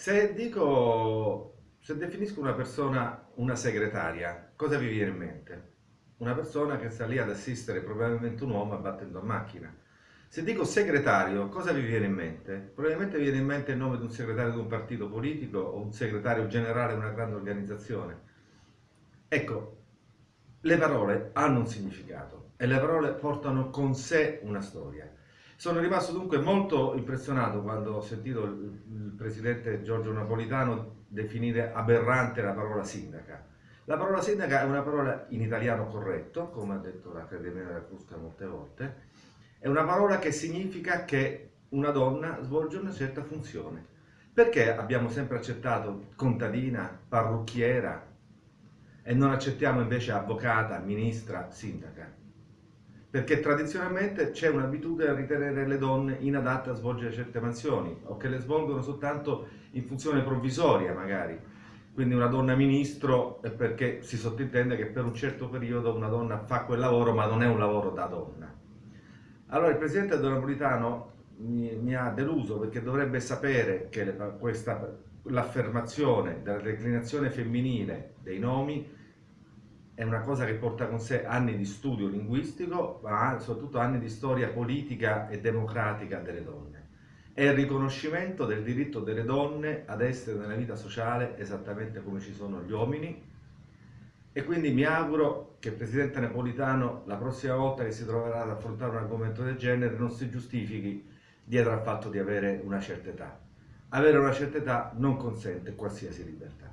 Se dico, se definisco una persona una segretaria, cosa vi viene in mente? Una persona che sta lì ad assistere probabilmente un uomo abbattendo a macchina. Se dico segretario, cosa vi viene in mente? Probabilmente vi viene in mente il nome di un segretario di un partito politico o un segretario generale di una grande organizzazione. Ecco, le parole hanno un significato e le parole portano con sé una storia. Sono rimasto dunque molto impressionato quando ho sentito il, il presidente Giorgio Napolitano definire aberrante la parola sindaca. La parola sindaca è una parola in italiano corretto, come ha detto l'Accademia della Crusca molte volte, è una parola che significa che una donna svolge una certa funzione. Perché abbiamo sempre accettato contadina, parrucchiera e non accettiamo invece avvocata, ministra, sindaca? Perché tradizionalmente c'è un'abitudine a ritenere le donne inadatte a svolgere certe mansioni o che le svolgono soltanto in funzione provvisoria magari. Quindi una donna ministro è perché si sottintende che per un certo periodo una donna fa quel lavoro ma non è un lavoro da donna. Allora il Presidente Napolitano mi, mi ha deluso perché dovrebbe sapere che l'affermazione della declinazione femminile dei nomi è una cosa che porta con sé anni di studio linguistico, ma soprattutto anni di storia politica e democratica delle donne. È il riconoscimento del diritto delle donne ad essere nella vita sociale esattamente come ci sono gli uomini e quindi mi auguro che il Presidente Napolitano la prossima volta che si troverà ad affrontare un argomento del genere non si giustifichi dietro al fatto di avere una certa età. Avere una certa età non consente qualsiasi libertà.